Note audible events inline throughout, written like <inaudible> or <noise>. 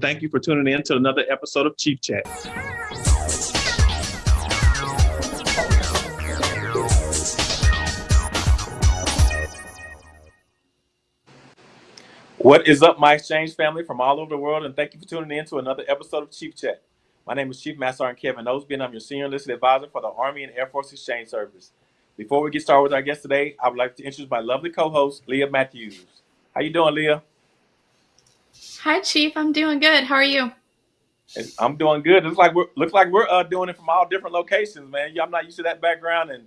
Thank you for tuning in to another episode of Chief Chat. What is up, my exchange family from all over the world, and thank you for tuning in to another episode of Chief Chat. My name is Chief Master Sergeant Kevin Osby, and I'm your Senior Enlisted Advisor for the Army and Air Force Exchange Service. Before we get started with our guest today, I would like to introduce my lovely co-host, Leah Matthews. How you doing, Leah? Hi, Chief. I'm doing good. How are you? I'm doing good. Looks like we're looks like we're uh, doing it from all different locations, man. Yeah, I'm not used to that background, and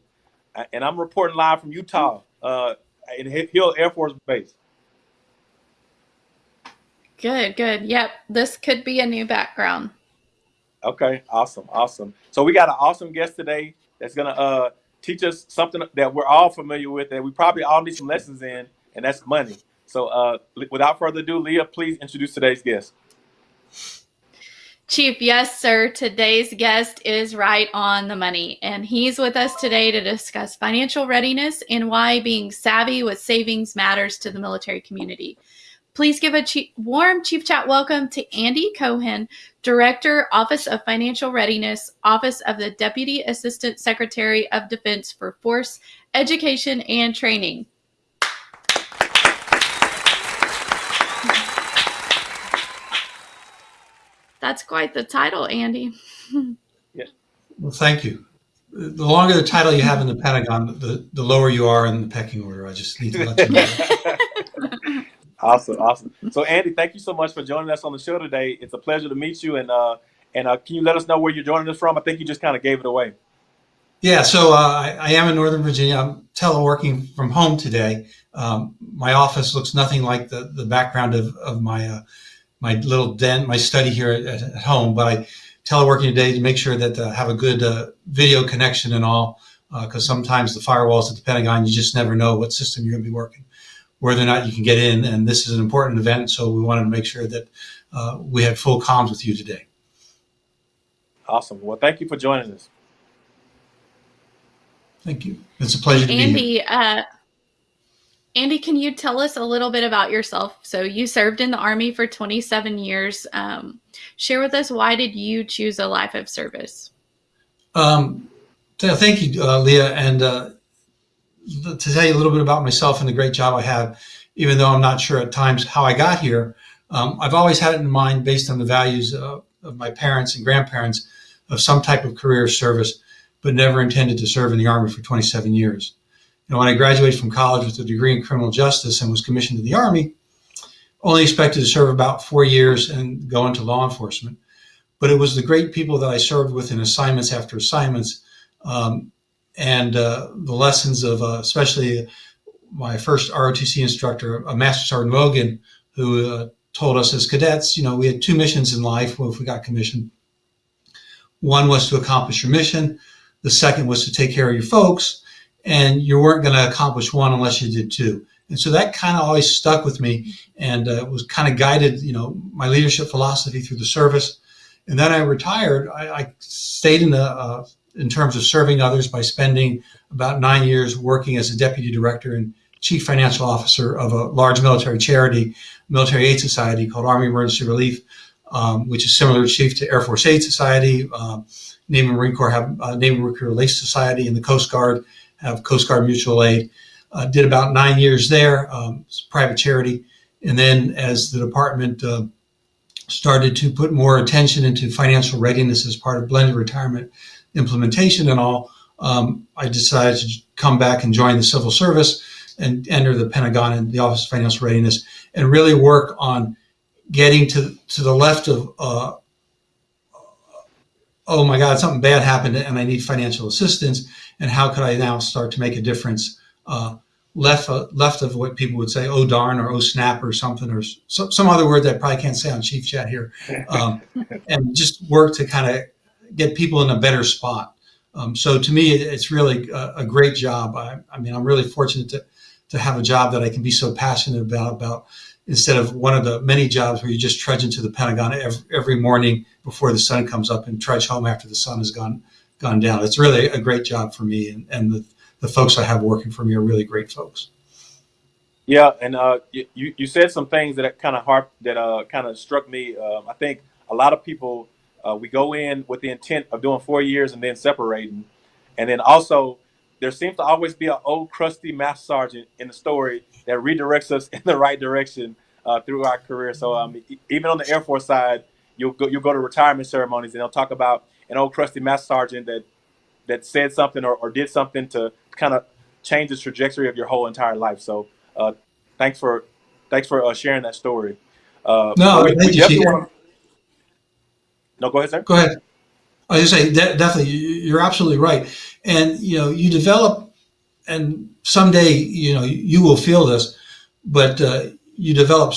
and I'm reporting live from Utah, uh, in Hill Air Force Base. Good, good. Yep, this could be a new background. Okay, awesome, awesome. So we got an awesome guest today that's gonna uh, teach us something that we're all familiar with, that we probably all need some lessons in, and that's money. So uh, without further ado, Leah, please introduce today's guest. Chief, yes, sir. Today's guest is right on the money, and he's with us today to discuss financial readiness and why being savvy with savings matters to the military community. Please give a chief, warm Chief Chat welcome to Andy Cohen, Director, Office of Financial Readiness, Office of the Deputy Assistant Secretary of Defense for Force Education and Training. That's quite the title, Andy. <laughs> yeah. Well, thank you. The longer the title you have in the Pentagon, the, the lower you are in the pecking order. I just need to let you know. <laughs> awesome, awesome. So, Andy, thank you so much for joining us on the show today. It's a pleasure to meet you. And uh, and uh, can you let us know where you're joining us from? I think you just kind of gave it away. Yeah, so uh, I, I, am in Northern Virginia. I'm teleworking from home today. Um, my office looks nothing like the, the background of, of my uh, my little den, my study here at, at home, but I teleworking today to make sure that uh, have a good uh, video connection and all, because uh, sometimes the firewalls at the Pentagon, you just never know what system you're going to be working, whether or not you can get in. And this is an important event, so we wanted to make sure that uh, we had full comms with you today. Awesome. Well, thank you for joining us. Thank you. It's a pleasure to Andy, be here. Andy, can you tell us a little bit about yourself? So you served in the Army for 27 years. Um, share with us why did you choose a life of service? Um, thank you, uh, Leah. And uh, to tell you a little bit about myself and the great job I have, even though I'm not sure at times how I got here, um, I've always had it in mind based on the values uh, of my parents and grandparents of some type of career service, but never intended to serve in the Army for 27 years know, when I graduated from college with a degree in criminal justice and was commissioned to the Army, only expected to serve about four years and go into law enforcement. But it was the great people that I served with in assignments after assignments um, and uh, the lessons of uh, especially my first ROTC instructor, a Master Sergeant Logan, who uh, told us as cadets, you know, we had two missions in life if we got commissioned. One was to accomplish your mission. The second was to take care of your folks and you weren't going to accomplish one unless you did two. And so that kind of always stuck with me and uh, was kind of guided, you know, my leadership philosophy through the service. And then I retired. I, I stayed in the, uh, in terms of serving others by spending about nine years working as a deputy director and chief financial officer of a large military charity, military aid society called Army Emergency Relief, um, which is similar to chief to Air Force Aid Society. Uh, Navy and Marine Corps have uh, Navy Marine Corps Relief Society and the Coast Guard have Coast Guard Mutual Aid. Uh, did about nine years there, um, private charity. And then as the department uh, started to put more attention into financial readiness as part of blended retirement implementation and all, um, I decided to come back and join the civil service and enter the Pentagon and the Office of Financial Readiness and really work on getting to, to the left of, uh, oh my God, something bad happened and I need financial assistance and how could I now start to make a difference uh, left uh, left of what people would say, oh darn, or oh snap, or something, or so, some other word that I probably can't say on Chief Chat here, um, <laughs> and just work to kind of get people in a better spot. Um, so to me, it's really a, a great job. I, I, mean, I'm really fortunate to to have a job that I can be so passionate about about instead of one of the many jobs where you just trudge into the Pentagon every, every morning before the sun comes up and trudge home after the sun has gone gone down. It's really a great job for me, and, and the, the folks I have working for me are really great folks. Yeah, and uh, you you said some things that kind of harp that uh kind of struck me. Um, I think a lot of people uh, we go in with the intent of doing four years and then separating, and then also there seems to always be an old crusty master sergeant in the story that redirects us <laughs> in the right direction uh, through our career. So um, even on the Air Force side, you'll go you'll go to retirement ceremonies and they'll talk about an old crusty master sergeant that that said something or, or did something to kind of change the trajectory of your whole entire life. So uh, thanks for thanks for uh, sharing that story. Uh, No, we, we thank you, definitely want to. No, go ahead, sir. Go ahead. I was just say de- definitely, you- you're absolutely right. And you know, you develop, and someday you know you will feel this, but uh, you develop,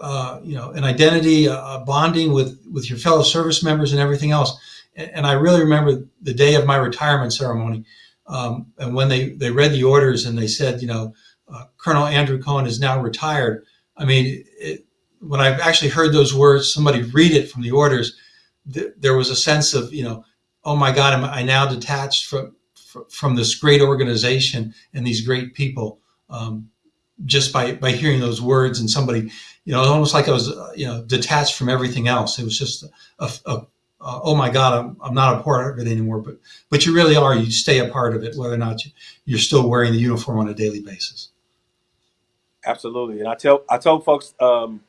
uh, you know, an identity, a a bonding with with your fellow service members, and everything else. And, I really remember the day of my retirement ceremony, um, and when they they read the orders and they said, you know, uh, Colonel Andrew Cohen is now retired. I mean, it, when I've actually heard those words, somebody read it from the orders th- there was a sense of you know oh my god am i now detached from from this great organization and these great people um, just by by hearing those words and somebody you know almost like i was uh, you know detached from everything else it was just a, a, a oh my god I'm, I'm not a part of it anymore but but you really are you stay a part of it whether or not you, you're still wearing the uniform on a daily basis Absolutely, and I tell I told folks um,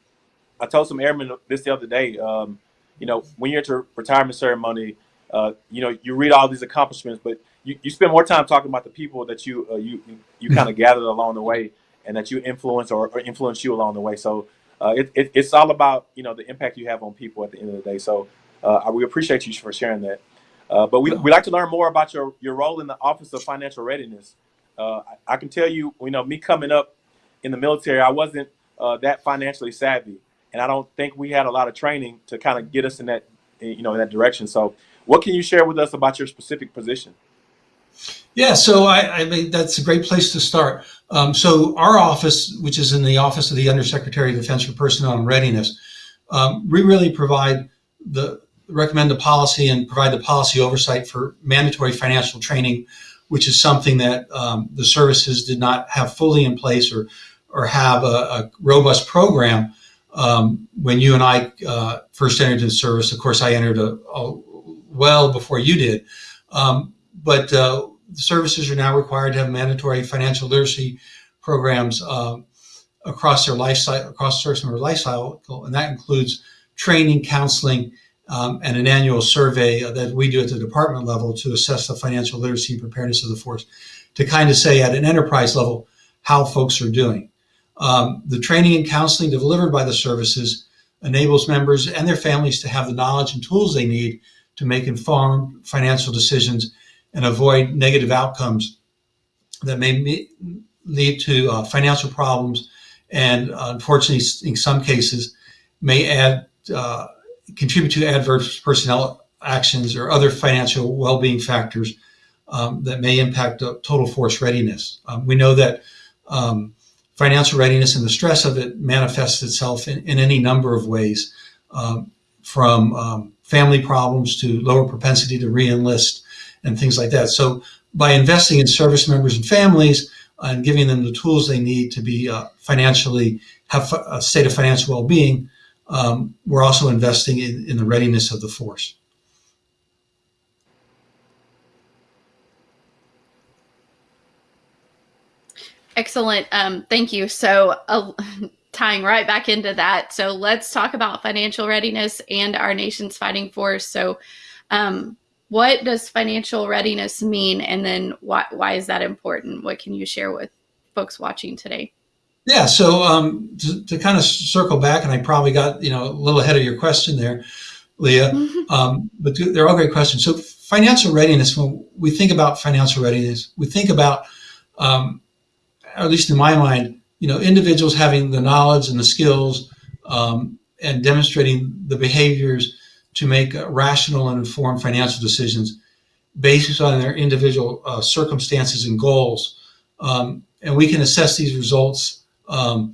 I told some airmen this the other day. Um, you know, when you're at your retirement ceremony, uh, you know, you read all these accomplishments, but you, you spend more time talking about the people that you uh, you you kind of <laughs> gathered along the way, and that you influence or, or influence you along the way. So uh, it, it, it's all about you know the impact you have on people at the end of the day. So uh, we appreciate you for sharing that. Uh, but we we like to learn more about your your role in the Office of Financial Readiness. Uh, I, I can tell you, you know, me coming up in the military, I wasn't uh, that financially savvy, and I don't think we had a lot of training to kind of get us in that, you know, in that direction. So, what can you share with us about your specific position? Yeah, so I, I mean that's a great place to start. Um, so our office, which is in the office of the Undersecretary of Defense for Personnel and Readiness, um, we really provide the recommend the policy and provide the policy oversight for mandatory financial training, which is something that um, the services did not have fully in place or or have a, a robust program um, when you and I uh, first entered into service. Of course, I entered a, a well before you did. Um, but uh, the services are now required to have mandatory financial literacy programs um, across their lifestyle, across service member life cycle, and that includes training, counseling, um, and an annual survey that we do at the department level to assess the financial literacy and preparedness of the force, to kind of say at an enterprise level how folks are doing. Um, the training and counseling delivered by the services enables members and their families to have the knowledge and tools they need to make informed financial decisions and avoid negative outcomes that may lead to uh, financial problems and uh, unfortunately in some cases may add uh, contribute to adverse personnel actions or other financial well-being factors um, that may impact uh, total force readiness um, we know that um, financial readiness and the stress of it manifests itself in, in any number of ways um, from um, family problems to lower propensity to re-enlist and things like that. So by investing in service members and families and giving them the tools they need to be uh, financially have a state of financial well-being, um, we're also investing in, in the readiness of the force. Excellent. Um, thank you. So, uh, <laughs> tying right back into that, so let's talk about financial readiness and our nation's fighting force. So, um, what does financial readiness mean, and then why why is that important? What can you share with folks watching today? Yeah. So um, to, to, kind of circle back, and I probably got you know a little ahead of your question there, Leah. Um, but they're all great questions. So financial readiness. When we think about financial readiness, we think about um, at least in my mind, you know, individuals having the knowledge and the skills um, and demonstrating the behaviors to make rational and informed financial decisions based on their individual uh, circumstances and goals. Um, and we can assess these results um,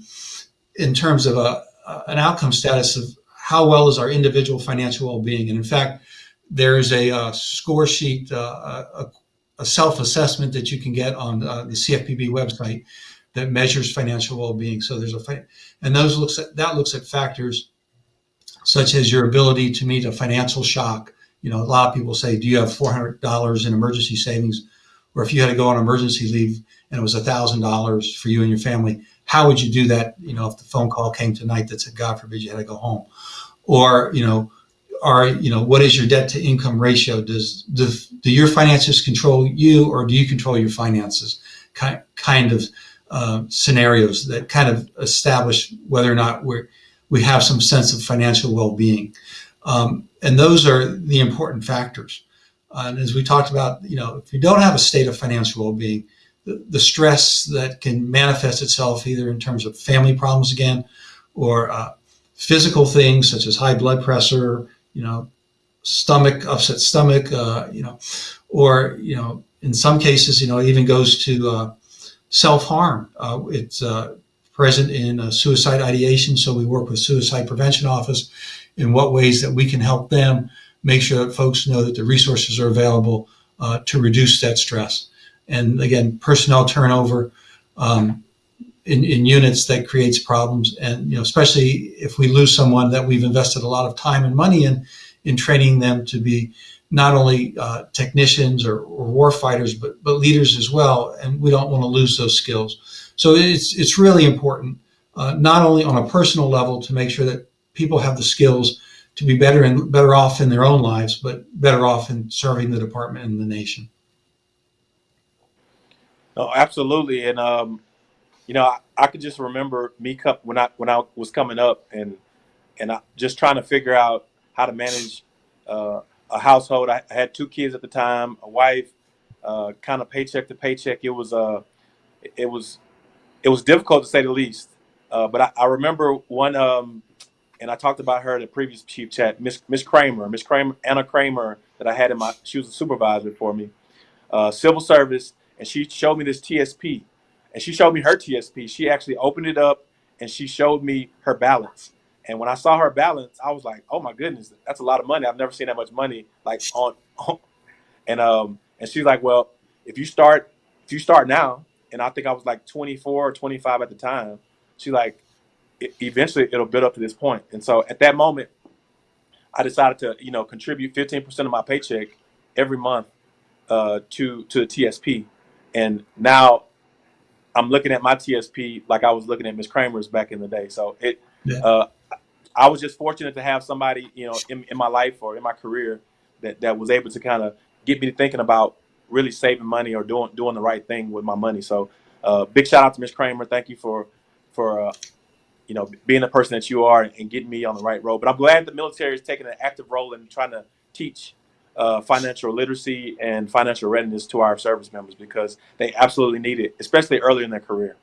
in terms of a, an outcome status of how well is our individual financial well-being. And in fact, there's a, a score sheet, uh, a, a self-assessment that you can get on uh, the CFPB website that measures financial well-being. So there's a and those looks at that looks at factors such as your ability to meet a financial shock. You know, a lot of people say, "Do you have $400 in emergency savings?" Or if you had to go on emergency leave and it was $1,000 for you and your family, how would you do that? You know, if the phone call came tonight that said, "God forbid you had to go home," or you know, are you know, what is your debt to income ratio? Does do, do your finances control you, or do you control your finances? Kind kind of uh, scenarios that kind of establish whether or not we're we have some sense of financial well-being. Um, and those are the important factors. Uh, and as we talked about, you know, if you don't have a state of financial well-being, the, stress that can manifest itself either in terms of family problems again, or uh, physical things such as high blood pressure, you know, stomach, upset stomach, uh, you know, or, you know, in some cases, you know, it even goes to uh, self-harm. Uh, it's uh, present in uh, suicide ideation. So we work with Suicide Prevention Office in what ways that we can help them make sure that folks know that the resources are available to reduce that stress. And again, personnel turnover um, in, in units that creates problems. And, you know, especially if we lose someone that we've invested a lot of time and money in, in training them to be not only uh, technicians or, or war fighters, but, but leaders as well. And we don't want to lose those skills. So it's, it's really important, uh, not only on a personal level to make sure that people have the skills to be better and better off in their own lives, but better off in serving the department and the nation. No, absolutely. And, um, you know, I, I could just remember me when I, when I was coming up and, and I just trying to figure out how to manage, uh, a household. I, I had two kids at the time, a wife, uh, kind of paycheck to paycheck. It was, uh, it was it was difficult to say the least. Uh, but I, I, remember one, um, and I talked about her in the previous chief chat, Miss Miss Kramer, Miss Kramer, Anna Kramer, that I had in my. She was a supervisor for me, uh, civil service, and she showed me this TSP, and she showed me her TSP. She actually opened it up, and she showed me her balance. And when I saw her balance, I was like, "Oh my goodness, that's a lot of money. I've never seen that much money like on." on. And um, and she's like, "Well, if you start, if you start now, and I think I was like 24 or 25 at the time. She like, eventually it'll build up to this point. And so at that moment, I decided to, you know, contribute 15% of my paycheck every month uh, to to the TSP. And now I'm looking at my TSP like I was looking at Miss Kramer's back in the day. So it, yeah. uh, I was just fortunate to have somebody, you know, in, in my life or in my career that, that was able to kind of get me thinking about really saving money or doing doing the right thing with my money. So uh, big shout out to Miss Kramer. Thank you for for uh, you know being the person that you are and getting me on the right road. But I'm glad the military is taking an active role in trying to teach uh, financial literacy and financial readiness to our service members because they absolutely need it, especially early in their career.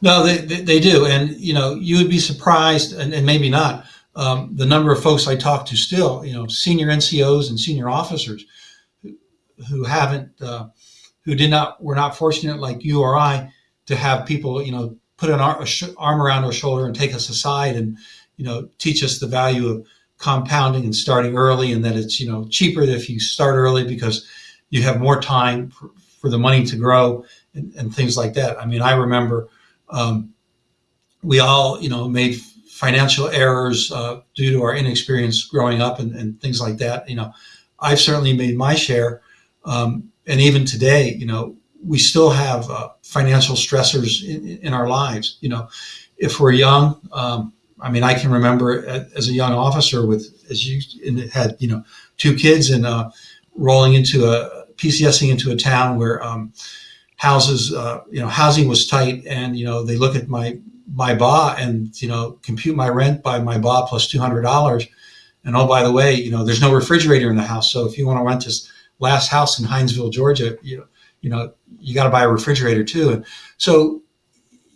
No, they, they, they do. And, you know, you would be surprised and, and maybe not um, the number of folks I talk to still, you know, senior NCOs and senior officers who who haven't, uh, who did not, were not fortunate like you or I to have people, you know, put an arm, arm around our shoulder and take us aside and, you know, teach us the value of compounding and starting early and that it's, you know, cheaper if you start early because you have more time for, for the money to grow and, and, things like that. I mean, I remember um, we all, you know, made financial errors uh, due to our inexperience growing up and, and, things like that. You know, I've certainly made my share um, and even today, you know, we still have uh, financial stressors in, in, our lives. You know, if we're young, um, I mean, I can remember as a young officer with, as you had, you know, two kids and uh, rolling into a PCSing into a town where um, houses, uh, you know, housing was tight, and you know, they look at my my BA and you know, compute my rent by my BA plus two hundred dollars, and oh by the way, you know, there's no refrigerator in the house, so if you want to rent this last house in Hinesville, Georgia, you know, you know, you got to buy a refrigerator too. And so,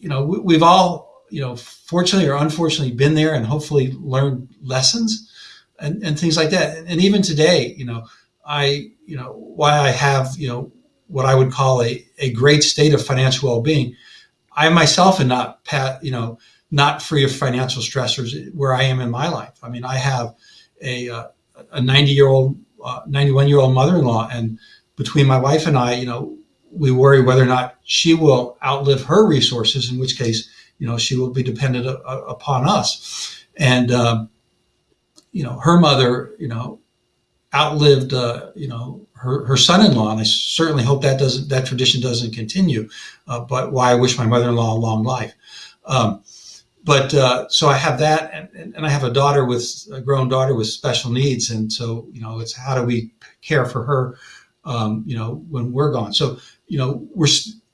you know, we, we've all, you know, fortunately or unfortunately been there and hopefully learned lessons and, and things like that. And even today, you know, I, you know, why I have, you know, what I would call a, a great state of financial well-being. I myself am not, you know, not free of financial stressors where I am in my life. I mean, I have a, uh, a 90 year old 91 year old mother-in-law and between my wife and I, you know, we worry whether or not she will outlive her resources, in which case, you know, she will be dependent a, a, upon us. And, um, you know, her mother, you know, outlived, uh, you know, her, her son-in-law, and I certainly hope that doesn't that tradition doesn't continue. Uh, but why I wish my mother-in-law a long life. Um, but uh, so I have that, and, and I have a daughter with a grown daughter with special needs, and so you know, it's how do we care for her, um, you know, when we're gone. So you know, we're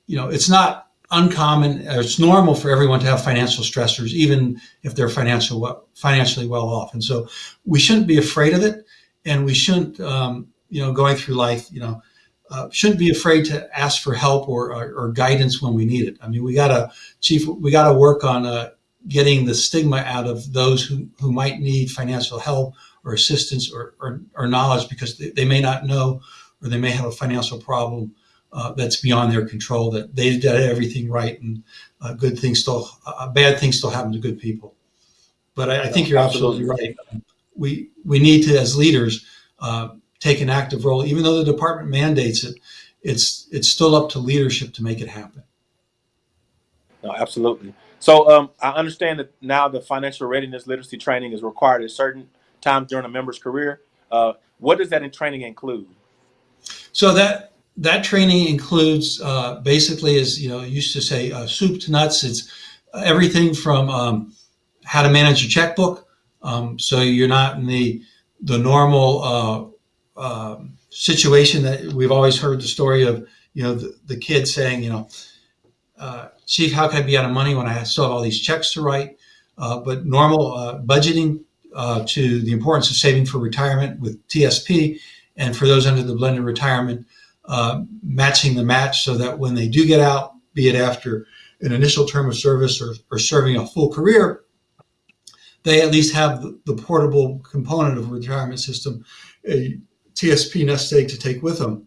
you know, it's not uncommon, it's normal for everyone to have financial stressors, even if they're financial financially well off, and so we shouldn't be afraid of it, and we shouldn't um, you know, going through life, you know, uh, shouldn't be afraid to ask for help or, or, or, guidance when we need it. I mean, we gotta, chief, we gotta work on uh, getting the stigma out of those who, who might need financial help or assistance or, or, or knowledge because they, they, may not know or they may have a financial problem uh, that's beyond their control that they did everything right and uh, good things still, uh, bad things still happen to good people. But I, I think you're absolutely right. We, we need to, as leaders, uh, take an active role, even though the department mandates it. It's it's still up to leadership to make it happen. No, absolutely. So um, I understand that now the financial readiness literacy training is required at certain times during a member's career. Uh, what does that in training include? So that that training includes uh, basically, as you know, used to say, uh, soup to nuts. It's everything from um, how to manage a checkbook, um, so you're not in the the normal uh, um, situation that we've always heard the story of, you know, the, the kid saying, you know, uh, Chief, how can I be out of money when I still have all these checks to write? Uh, but normal uh, budgeting to the importance of saving for retirement with TSP and for those under the blended retirement, uh, matching the match so that when they do get out, be it after an initial term of service or, or serving a full career, they at least have the, the portable component of a retirement system, a TSP nest egg to take with them.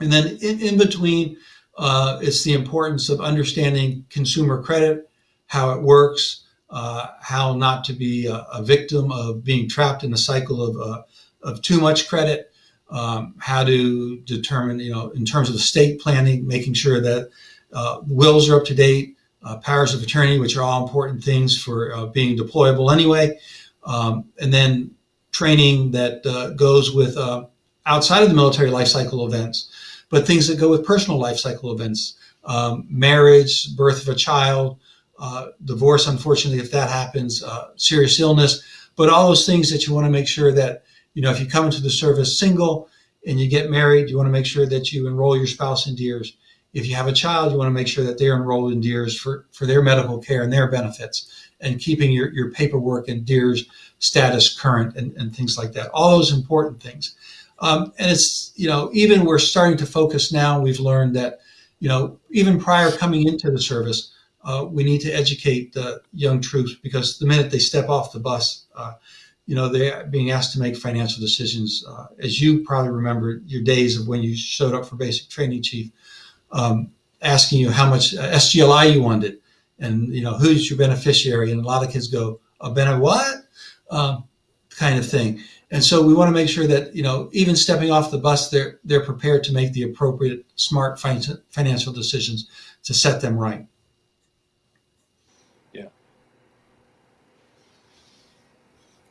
And then in, in between, uh, it's the importance of understanding consumer credit, how it works, uh, how not to be a, a, victim of being trapped in a cycle of, uh, of too much credit, um, how to determine, you know, in terms of estate planning, making sure that uh, wills are up to date, uh, powers of attorney, which are all important things for uh, being deployable anyway. Um, and then training that uh, goes with uh, outside of the military life cycle events, but things that go with personal life cycle events, um, marriage, birth of a child, uh, divorce, unfortunately, if that happens, serious illness, but all those things that you want to make sure that, you know, if you come into the service single and you get married, you want to make sure that you enroll your spouse in DEERS. If you have a child, you want to make sure that they're enrolled in DEERS for, for their medical care and their benefits and keeping your, your paperwork and DEERS status current and, and things like that. All those important things. Um, and it's, you know, even we're starting to focus now, we've learned that, you know, even prior coming into the service, uh, we need to educate the young troops because the minute they step off the bus, uh, you know, they're being asked to make financial decisions. Uh, as you probably remember your days of when you showed up for basic training, Chief, um, asking you how much SGLI you wanted and, you know, who's your beneficiary. And a lot of kids go, a benefit what? um, kind of thing. And so we want to make sure that, you know, even stepping off the bus, they're, they're prepared to make the appropriate smart financial decisions to set them right.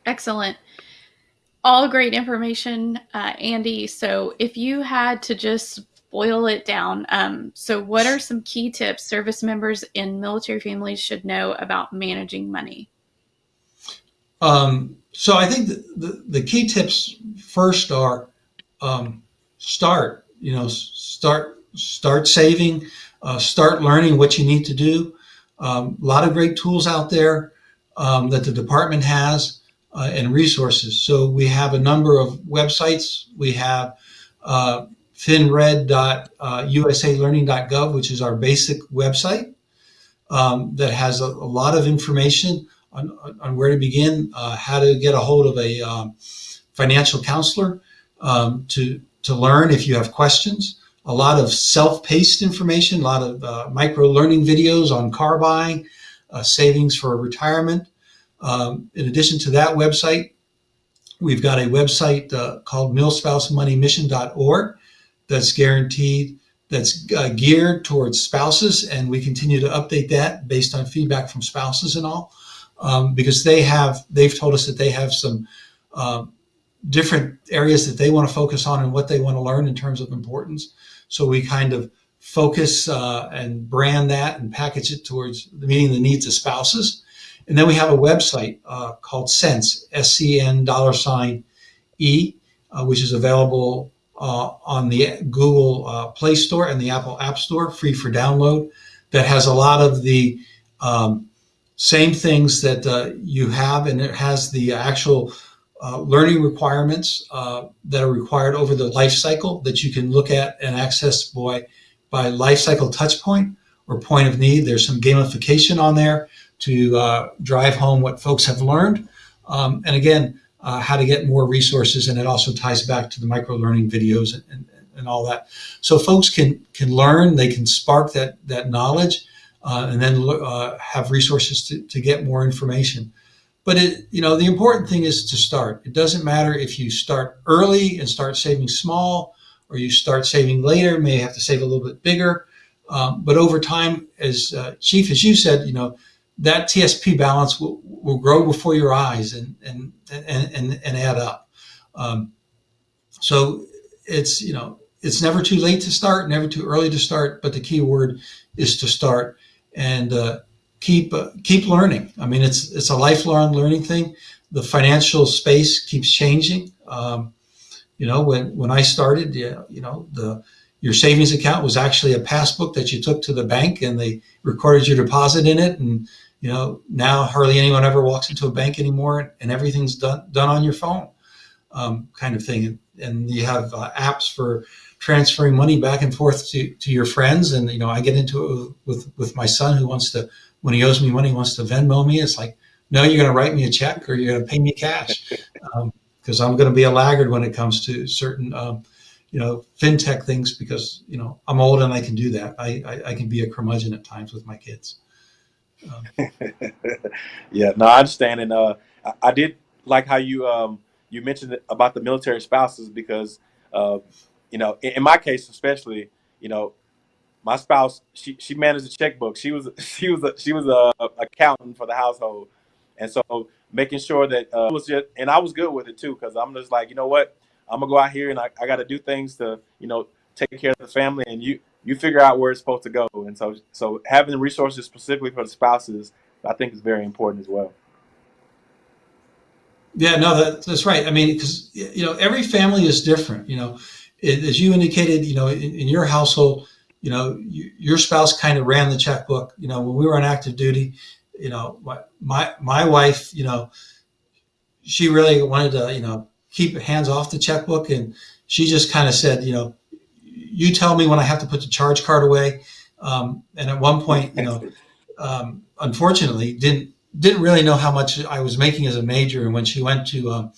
Excellent. All great information, uh, Andy. So if you had to just boil it down, um, so what are some key tips service members in military families should know about managing money? Um, so I think the, the, the, key tips first are um, start, you know, start, start saving, uh, start learning what you need to do. Um, a lot of great tools out there um, that the department has uh, and resources. So we have a number of websites. We have uh, finred.usalearning.gov, which is our basic website um, that has a, a lot of information on, on where to begin, uh, how to get a hold of a um, financial counselor um, to, to learn if you have questions. A lot of self-paced information, a lot of uh, micro learning videos on car buying, uh, savings for retirement. Um, in addition to that website, we've got a website uh, called milspousemoneymission.org that's guaranteed that's uh, geared towards spouses, and we continue to update that based on feedback from spouses and all, um, because they have they've told us that they have some uh, different areas that they want to focus on and what they want to learn in terms of importance. So we kind of focus uh, and brand that and package it towards meeting the needs of spouses. And then we have a website uh, called Sense, S-E-N dollar sign E, uh, which is available uh, on the Google uh, Play Store and the Apple App Store, free for download. That has a lot of the um, same things that uh, you have, and it has the actual uh, learning requirements that are required over the life cycle that you can look at and access by, by life cycle touch point or point of need. There's some gamification on there to uh, drive home what folks have learned. Um, and again, uh, how to get more resources. And it also ties back to the micro learning videos and, and, and all that. So folks can, can learn, they can spark that, that knowledge uh, and then uh, have resources to, to get more information. But it, you know, the important thing is to start. It doesn't matter if you start early and start saving small, or you start saving later, may have to save a little bit bigger. Um, but over time, as uh, Chief, as you said, you know, that TSP balance will, will grow before your eyes and and and and, and add up. Um, so it's you know it's never too late to start, never too early to start, but the key word is to start. And uh, keep uh, keep learning. I mean, it's it's a lifelong learning thing. The financial space keeps changing. Um, you know, when when I started, you know, the your savings account was actually a passbook that you took to the bank and they recorded your deposit in it. And you know, now hardly anyone ever walks into a bank anymore, and everything's done done on your phone, um, kind of thing. And, and you have uh, apps for transferring money back and forth to, to your friends. And you know, I get into it with with my son who wants to when he owes me money, wants to Venmo me. It's like, no, you're going to write me a check or you're going to pay me cash because <laughs> um, I'm going to be a laggard when it comes to certain, um, you know, fintech things because, you know, I'm old and I can do that. I, I, I can be a curmudgeon at times with my kids. Um, <laughs> yeah, no, I understand. And uh, I, I, did like how you um, you mentioned about the military spouses because, uh, you know, in, in my case especially, you know, my spouse she she managed the checkbook. She was <laughs> she was a, she was a, a accountant for the household, and so making sure that uh, was just and I was good with it too because I'm just like you know what I'm gonna go out here and I, I got to do things to you know take care of the family and you you figure out where it's supposed to go and so so having resources specifically for the spouses I think is very important as well. Yeah, no, that, that's right. I mean, because you know every family is different. You know, it, as you indicated, you know, in, in your household you know, you, your spouse kind of ran the checkbook. You know, when we were on active duty, you know, my, my, my wife, you know, she really wanted to, you know, keep hands off the checkbook. And she just kind of said, you know, you tell me when I have to put the charge card away. Um, and at one point, you know, um, unfortunately didn't, didn't really know how much I was making as a major. And when she went to, um,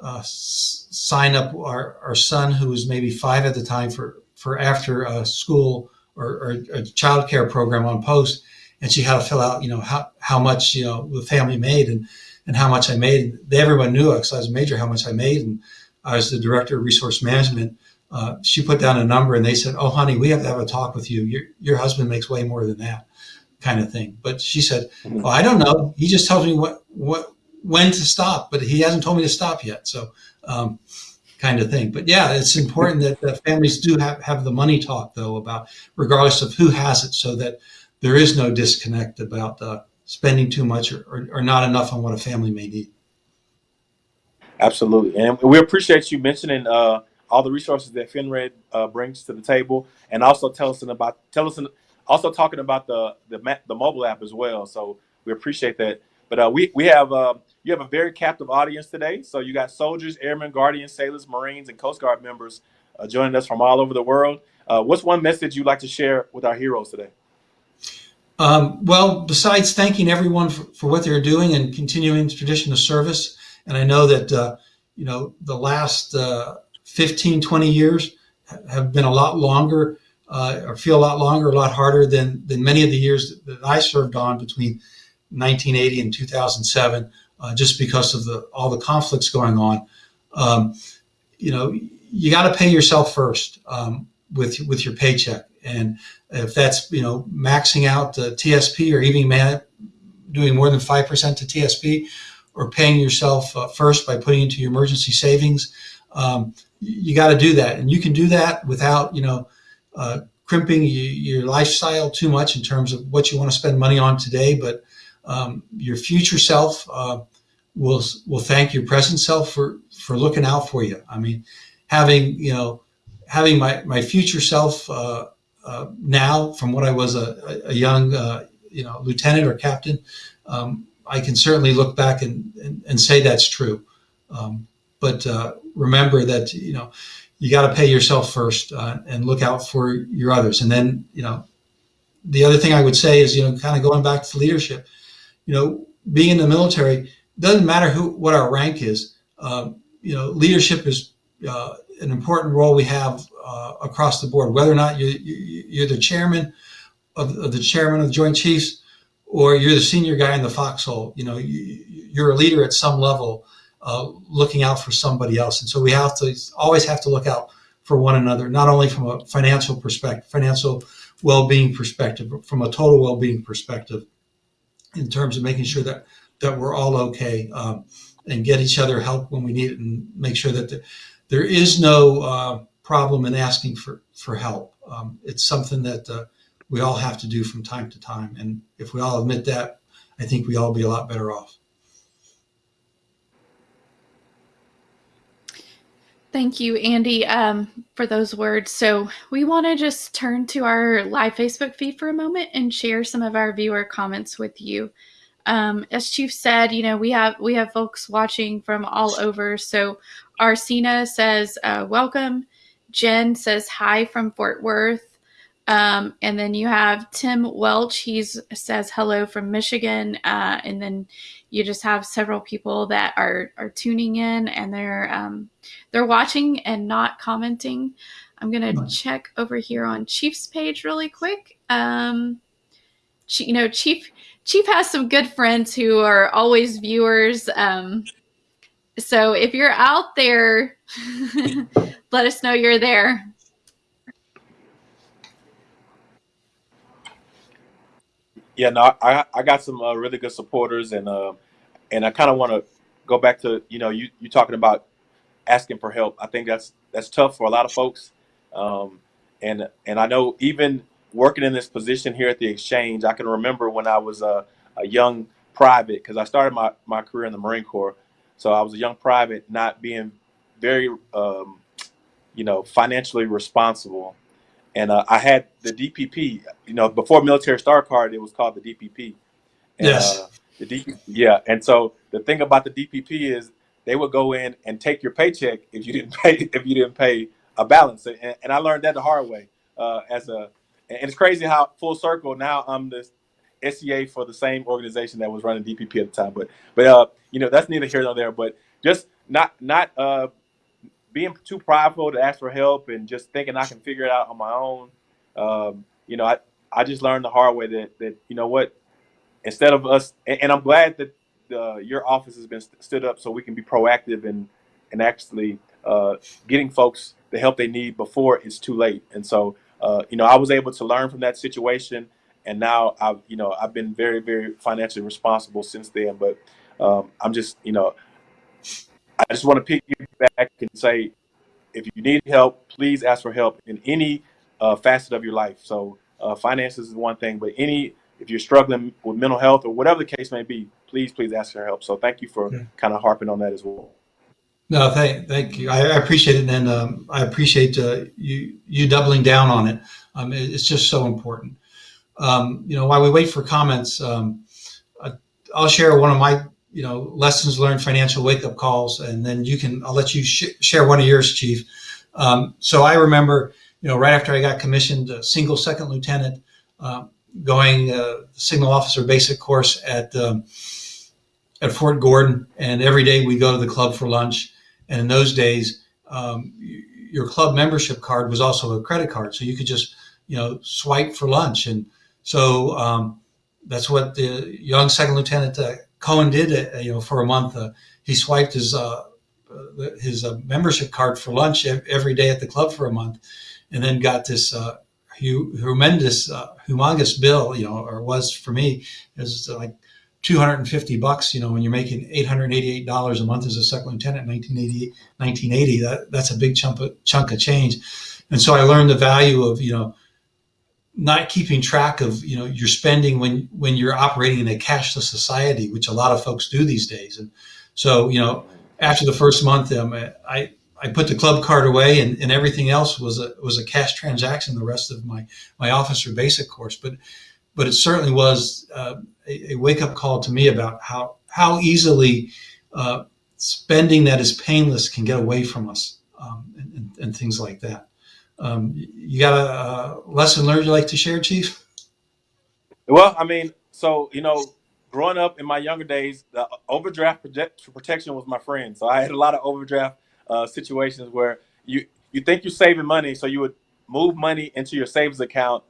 uh, sign up our, our son, who was maybe five at the time for, for after a school or, or a child care program on post. And she had to fill out, you know, how, how much, you know, the family made and, and how much I made. They, everyone knew because I was a major, how much I made. And I was the director of resource management. Uh, she put down a number and they said, Oh, honey, we have to have a talk with you. Your, your husband makes way more than that kind of thing. But she said, mm-hmm. well, I don't know. He just tells me what, what, when to stop, but he hasn't told me to stop yet. So, um, kind of thing. But yeah, it's important that, that families do have, have the money talk though about regardless of who has it so that there is no disconnect about uh, spending too much or, or, or, not enough on what a family may need. Absolutely. And we appreciate you mentioning uh, all the resources that FinRed uh, brings to the table and also tell us about, tell us, also talking about the, the, the mobile app as well. So we appreciate that. But uh, we, we have, uh, you have a very captive audience today. So you got soldiers, airmen, guardians, sailors, Marines, and Coast Guard members uh, joining us from all over the world. Uh, what's one message you'd like to share with our heroes today? Um, well, besides thanking everyone for, for, what they're doing and continuing the tradition of service, and I know that, uh, you know, the last uh, 15, 20 years have been a lot longer uh, or feel a lot longer, a lot harder than, than many of the years that, I served on between 1980 and 2007 uh, just because of the all the conflicts going on. Um, you know, you got to pay yourself first. Um, with with your paycheck. And if that's you know maxing out the TSP or even man, doing more than five percent to TSP, or paying yourself uh, first by putting into your emergency savings, um, you got to do that. And you can do that without you know uh, crimping your lifestyle too much in terms of what you want to spend money on today, but um, your future self uh, will will thank your present self for for looking out for you. I mean, having you know having my my future self uh, uh, now from what I was a, a young uh, you know lieutenant or captain, um, I can certainly look back and and, and say that's true. Um, but uh, remember that you know you got to pay yourself first uh, and look out for your others, and then you know the other thing I would say is you know kind of going back to leadership. You know, being in the military doesn't matter who what our rank is. Um, you know, leadership is uh, an important role we have uh, across the board. Whether or not you, you, are the chairman of, of, the chairman of the Joint Chiefs, or you're the senior guy in the foxhole, you know, you, are a leader at some level, uh, looking out for somebody else. And so we have to always have to look out for one another, not only from a financial perspective, financial well-being perspective, but from a total well-being perspective, in terms of making sure that that we're all okay um, and get each other help when we need it, and make sure that the, there is no uh, problem in asking for for help. Um, it's something that uh, we all have to do from time to time, and if we all admit that, I think we all be a lot better off. Thank you, Andy, um, for those words. So, we want to just turn to our live Facebook feed for a moment and share some of our viewer comments with you. Um, as Chief said, you know we have we have folks watching from all over. So, Arsina says uh, welcome. Jen says hi from Fort Worth. Um, and then you have Tim Welch. He says hello from Michigan. Uh, and then you just have several people that are are tuning in and they're um, they're watching and not commenting. I'm gonna check over here on Chief's page really quick. Um, you know, Chief Chief has some good friends who are always viewers. Um, so if you're out there, <laughs> let us know you're there. Yeah, no, I I got some uh, really good supporters, and uh, and I kind of want to go back to you know you you talking about asking for help. I think that's that's tough for a lot of folks, um, and and I know even working in this position here at the exchange, I can remember when I was a, a young private because I started my my career in the Marine Corps. So I was a young private, not being very, um, you know, financially responsible. And uh, I had the DPP, you know, before Military Star Card, it was called the DPP. And, yes. Uh, the DPP, yeah. And so the thing about the DPP is they would go in and take your paycheck if you didn't <laughs> pay if you didn't pay a balance. And, and I learned that the hard way. Uh, as a, and it's crazy how full circle now I'm the SEA for the same organization that was running DPP at the time. But but uh, you know that's neither here nor there. But just not not uh, being too prideful to ask for help and just thinking I can figure it out on my own. Um, you know, I I just learned the hard way that that you know what, instead of us, and, and I'm glad that uh, your office has been st- stood up so we can be proactive and and actually uh, getting folks the help they need before it's too late. And so, uh, you know, I was able to learn from that situation and now I've you know I've been very very financially responsible since then. But um, I'm just you know I just want to piggyback and say if you need help, please ask for help in any uh, facet of your life. So uh, finances is one thing, but any if you're struggling with mental health or whatever the case may be, please please ask for help. So thank you for yeah. kind of harping on that as well. No, thank thank you. I, I appreciate it, and um, I appreciate uh, you you doubling down on it. Um, it. It's just so important um, you know, while we wait for comments, um, I'll share one of my, you know, lessons learned financial wake up calls, and then you can, I'll let you sh- share one of yours, Chief. Um, so I remember, you know, right after I got commissioned, a single second lieutenant, uh, going uh, signal officer basic course at um, at Fort Gordon, and every day we go to the club for lunch. And in those days, um, your club membership card was also a credit card, so you could just, you know, swipe for lunch and so um, that's what the young second lieutenant uh, Cohen did. Uh, you know, for a month, uh, he swiped his uh, his uh, membership card for lunch every day at the club for a month, and then got this uh, hu- tremendous, uh, humongous bill, you know, or was for me, it was like 250 bucks, you know, when you're making $888 a month as a second lieutenant in 1980, 1980, that, that's a big chunk of, chunk of change. And so I learned the value of, you know, not keeping track of, you know, your spending when, when you're operating in a cashless society, which a lot of folks do these days. And so, you know, after the first month, um, I, I put the club card away and, and everything else was a, was a cash transaction the rest of my, my officer basic course. But, but it certainly was uh, a, a wake up call to me about how, how easily uh, spending that is painless can get away from us um, and, and, and, things like that. Um, you got a, a lesson learned you like to share, Chief? Well, I mean, so, you know, growing up in my younger days, the overdraft project- protection was my friend. So I had a lot of overdraft uh, situations where you you think you're saving money, so you would move money into your savings account,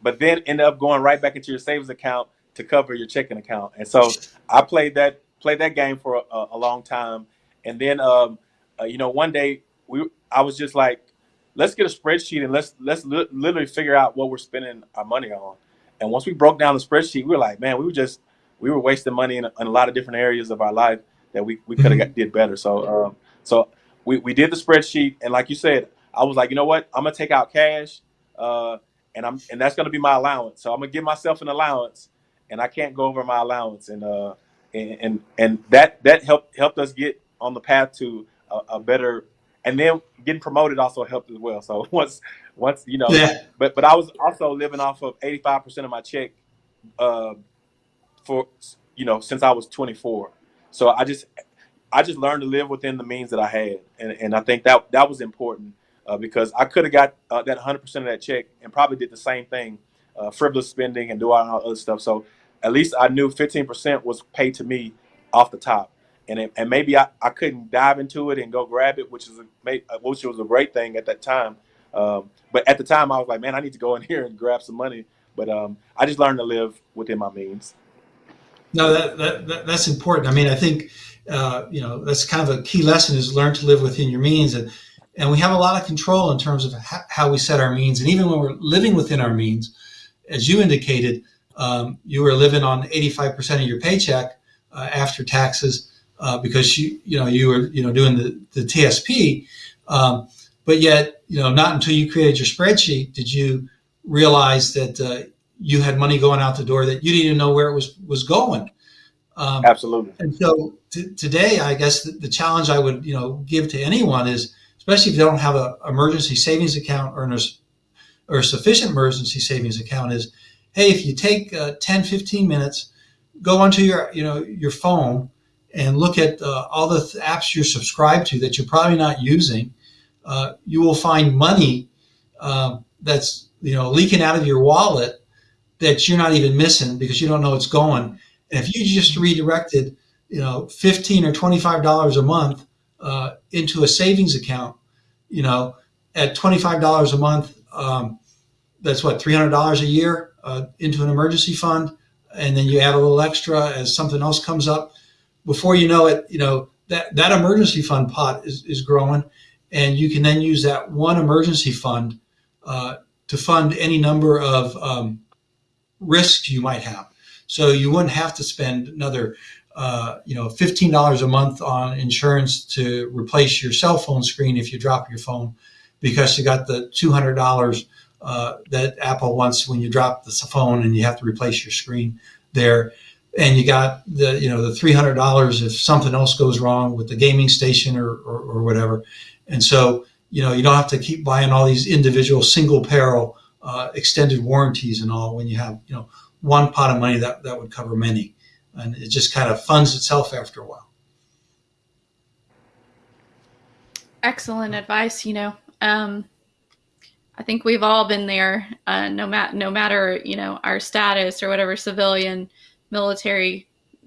but then end up going right back into your savings account to cover your checking account. And so I played that played that game for a, a long time, and then um, uh, you know one day we I was just like, let's get a spreadsheet and let's let's li- literally figure out what we're spending our money on. And once we broke down the spreadsheet, we were like, man, we were just we were wasting money in, in a lot of different areas of our life that we, we could have Mhm. did better. So um, so we, we did the spreadsheet, and like you said, I was like, you know what, I'm gonna take out cash, uh, and I'm and that's gonna be my allowance. So I'm gonna give myself an allowance, and I can't go over my allowance, and uh, and and, and that that helped helped us get on the path to a, a better, and then getting promoted also helped as well. So <laughs> once once you know, Yeah. but but I was also living off of 85 percent of my check. Uh, for you know since I was 24. So I just I just learned to live within the means that I had, and and I think that that was important uh, because I could have got uh, that 100 percent of that check and probably did the same thing, uh, frivolous spending and do all that other stuff. So at least I knew 15 percent was paid to me off the top, and it, and maybe I, I couldn't dive into it and go grab it, which is a uh, which was a great thing at that time. Um, but at the time, I was like, man, I need to go in <laughs> here and grab some money. But um, I just learned to live within my means. No, that, that, that that's important. I mean, I think uh, you know that's kind of a key lesson is learn to live within your means, and and we have a lot of control in terms of ha- how we set our means, and even when we're living within our means, as you indicated, um, you were living on eighty five percent of your paycheck uh, after taxes uh, because you you know you were you know doing the the TSP, um, but yet you know not until you created your spreadsheet did you realize that uh, you had money going out the door that you didn't even know where it was was going. Um, Absolutely. and so today, I guess the, the challenge I would you know give to anyone is, especially if you don't have a emergency savings account or an, or sufficient emergency savings account, is hey, if you take uh, 10, 15 minutes, go onto your you know your phone and look at uh, all the th- apps you're subscribed to that you're probably not using. Uh, you will find money um, that's you know leaking out of your wallet that you're not even missing because you don't know it's going. And if you just redirected, you know, fifteen or twenty-five dollars a month uh, into a savings account, you know, at twenty-five dollars a month, um, that's what three hundred dollars a year uh, into an emergency fund, and then you add a little extra as something else comes up. Before you know it, you know that that emergency fund pot is, is growing, and you can then use that one emergency fund uh, to fund any number of um, risks you might have. So you wouldn't have to spend another, uh, you know, fifteen dollars a month on insurance to replace your cell phone screen if you drop your phone, because you got the two hundred dollars uh, that Apple wants when you drop the phone and you have to replace your screen there, and you got the you know the three hundred dollars if something else goes wrong with the gaming station or, or, or whatever, and so you know you don't have to keep buying all these individual single peril uh, extended warranties and all when you have you know one pot of money that, that would cover many. And it just kind of funds itself after a while. Excellent advice. You know, um, I think we've all been there, uh, no, matter no matter, you know, our status or whatever, civilian, military,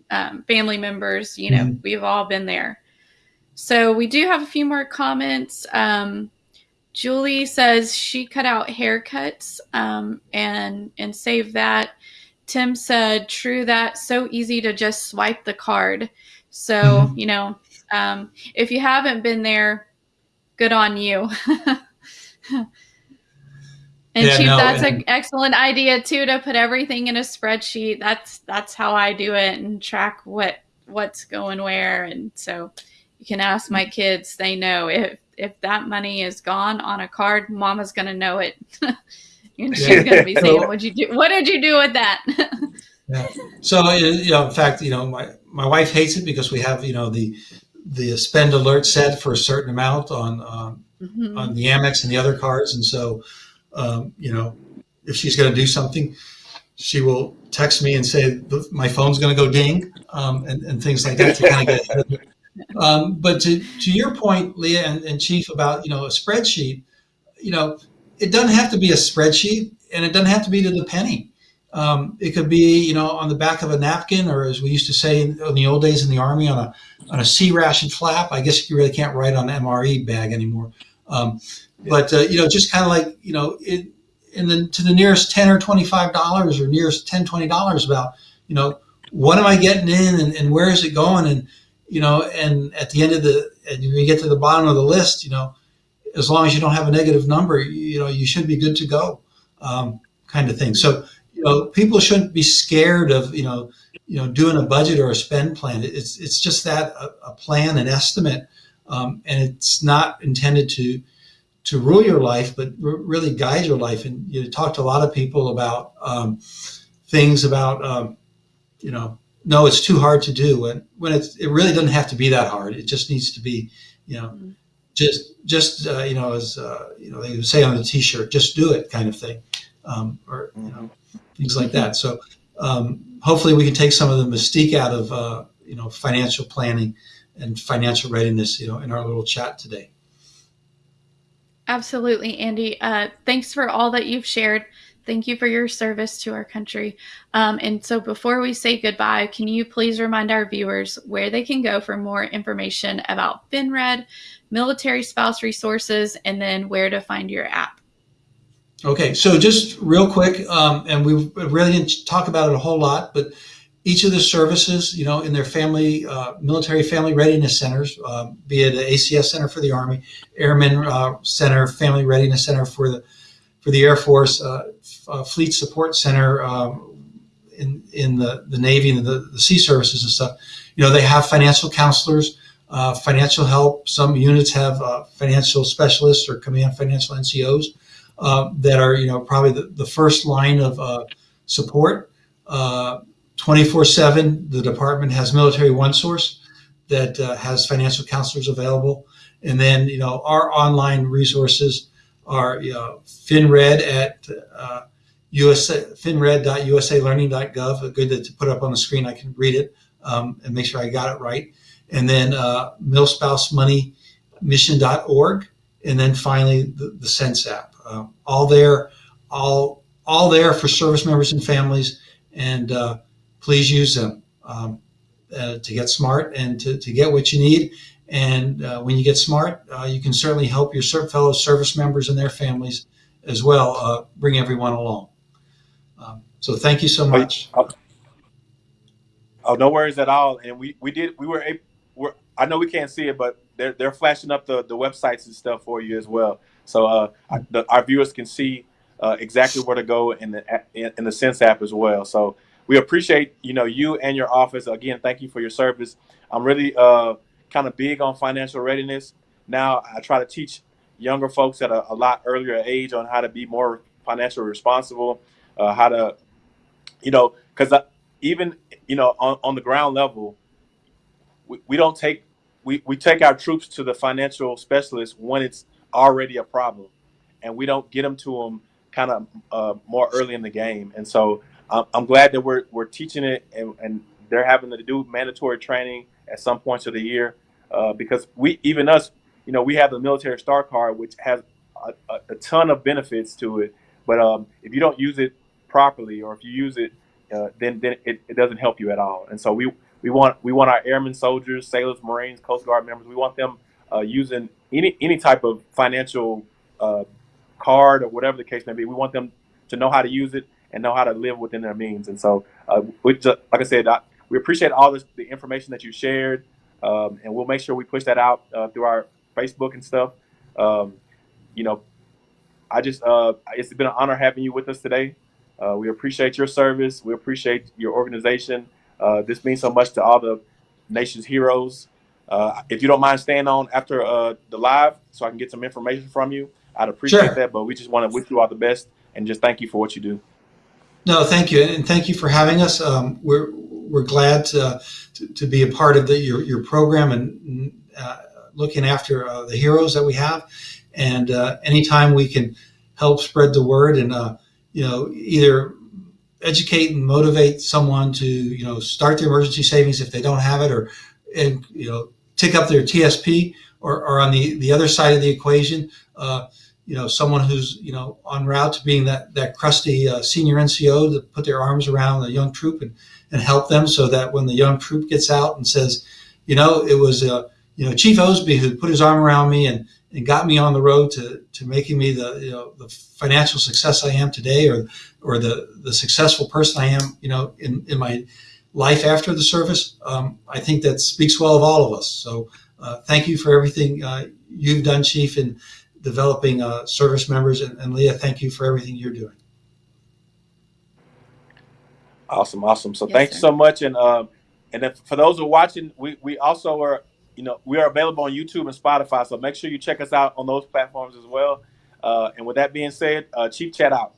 um, family members, you know, Mhm. we've all been there. So we do have a few more comments. Um, Julie says she cut out haircuts um, and and saved that. Tim said, "True that. So easy to just swipe the card." So Mhm. you know, um, if you haven't been there, good on you. <laughs> And Yeah, Chief, no, that's and- an excellent idea too to put everything in a spreadsheet. That's that's how I do it and track what what's going where. And so you can ask my kids; they know if if that money is gone on a card, Mama's gonna know it, <laughs> and she's Yeah. gonna be saying, "What'd you do? What did you do with that?" <laughs> So uh, you know, in fact, you know, my my wife hates it because we have you know the the spend alert set for a certain amount on um, Mhm. on the Amex and the other cards, and so um, you know, if she's going to do something, she will text me and say my phone's going to go ding um, and, and things like that to kind of get ahead of it. Um, but to, to your point, Leah and, and Chief, about you know a spreadsheet, you know, it doesn't have to be a spreadsheet, and it doesn't have to be to the penny. Um, it could be you know on the back of a napkin, or as we used to say in, in the old days in the army, on a on a C ration flap. I guess you really can't write on an MRE bag anymore. Um, but uh, you know, just kind of like you know, it, in the to the nearest ten or twenty five dollars, or nearest 10 20 dollars, about you know, what am I getting in, and, and where is it going, and you know, and at the end of the, and when you get to the bottom of the list, you know, as long as you don't have a negative number, you, you know, you should be good to go, um, kind of thing. So you know, people shouldn't be scared of you know, you know, doing a budget or a spend plan. It's it's just that a, a plan, an estimate, um, and it's not intended to to rule your life, but r- really guide your life. And you talk to a lot of people about um, things about um, you know, no, it's too hard to do. And when it's it really doesn't have to be that hard. It just needs to be, you know, Mhm. just just uh, you know, as uh, you know, they would say on the T-shirt, just do it, kind of thing, um, or you know, things like that. So um, hopefully, we can take some of the mystique out of uh, you know financial planning and financial readiness, you know, in our little chat today. Absolutely, Andy. Uh, thanks for all that you've shared. Thank you for your service to our country. Um, and so, before we say goodbye, can you please remind our viewers where they can go for more information about FinRed, military spouse resources, and then where to find your app? Okay, so just real quick, um, and we really didn't talk about it a whole lot, but each of the services, you know, in their family, uh, military family readiness centers, um, be it the ACS Center for the Army, Airmen uh, Center, Family Readiness Center for the for the Air Force, uh, uh, Fleet Support Center um, in in the the Navy and the, the Sea Services and stuff. You know, they have financial counselors, uh, financial help. Some units have uh, financial specialists or command financial NCOs uh, that are you know probably the, the first line of uh, support. Twenty four seven, the department has Military One Source that uh, has financial counselors available, and then you know our online resources are you know, FinRed at uh, USA, finred.usalearning.gov. Good to, put up on the screen. I can read it um, and make sure I got it right. And then uh, milspousemoneymission.org. And then finally the, the Sense app. Uh, all there, all all there for service members and families. And uh, please use them um, uh, to get smart and to, to get what you need. And uh, when you get smart, uh, you can certainly help your fellow service members and their families as well. Uh, bring everyone along. Um, so thank you so much. Oh, no worries at all. And we, we did we were we're, I know we can't see it, but they're they're flashing up the, the websites and stuff for you as well. So uh, I, the, our viewers can see uh, exactly where to go in the in the Sense app as well. So we appreciate you know you and your office again. Thank you for your service. I'm really uh, kind of big on financial readiness. Now I try to teach younger folks at a, a lot earlier age on how to be more financially responsible, uh, how to you know because even you know on, on the ground level we, we don't take we, we take our troops to the financial specialist when it's already a problem and we don't get them to them kind of uh, more early in the game and so i'm glad that we're, we're teaching it and, and they're having to do mandatory training at some points of the year uh, because we even us you know we have the military star card which has a, a, a ton of benefits to it but um, if you don't use it properly or if you use it uh, then then it, it doesn't help you at all. And so we we want we want our airmen, soldiers, sailors, marines, coast guard members. We want them uh, using any any type of financial uh, card or whatever the case may be. We want them to know how to use it and know how to live within their means. And so uh, we just, like I said, I, we appreciate all this, the information that you shared, um, and we'll make sure we push that out uh, through our Facebook and stuff. Um, you know, I just uh, it's been an honor having you with us today. Uh, we appreciate your service. We appreciate your organization. Uh, this means so much to all the nation's heroes. Uh, if you don't mind staying on after uh, the live, so I can get some information from you, I'd appreciate Sure. that. But we just want to wish you all the best and just thank you for what you do. No, thank you, and thank you for having us. Um, we're we're glad to, to, to be a part of the, your your program and uh, looking after uh, the heroes that we have. And uh, anytime we can help spread the word and uh, you know either educate and motivate someone to you know start their emergency savings if they don't have it, or and you know tick up their TSP, or, or on the the other side of the equation. You know, someone who's, you know, en route to being that, that crusty uh, senior NCO to put their arms around the young troop and, and help them so that when the young troop gets out and says, you know, it was, uh, you know, Chief Osby who put his arm around me and, and got me on the road to, to making me the, you know, the financial success I am today or, or the, the successful person I am, you know, in, in my life after the service. Um, I think that speaks well of all of us. So uh, thank you for everything uh, you've done, Chief, and developing uh, service members. And, and Leah, thank you for everything you're doing. Awesome, awesome. So Yes, thank you so much, and um, and if, for those who are watching, we we also are, you know, we are available on YouTube and Spotify. So make sure you check us out on those platforms as well. Uh, and with that being said, uh, Chief Chat out.